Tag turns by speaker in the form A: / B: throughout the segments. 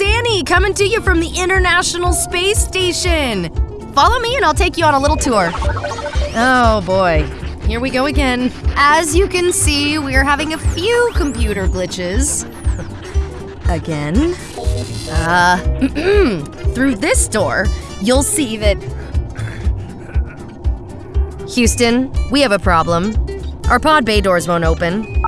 A: Annie, coming to you from the International Space Station. Follow me and I'll take you on a little tour. Oh boy, here we go again. As you can see, we're having a few computer glitches. Again. Uh, through this door, you'll see that. Houston, we have a problem. Our pod bay doors won't open.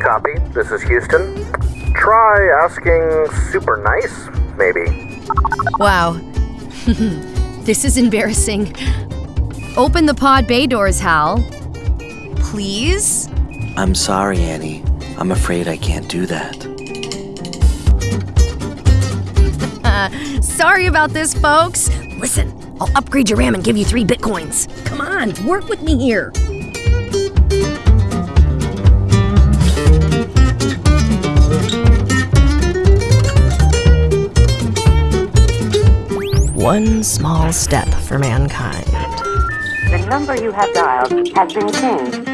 B: Copy. This is Houston. Try asking super nice, maybe.
A: Wow. this is embarrassing. Open the pod bay doors, Hal. Please?
C: I'm sorry, Annie. I'm afraid I can't do that.
A: Uh, sorry about this, folks. Listen, I'll upgrade your RAM and give you three bitcoins. Come on, work with me here. One small step for mankind.
D: The number you have dialed has been changed.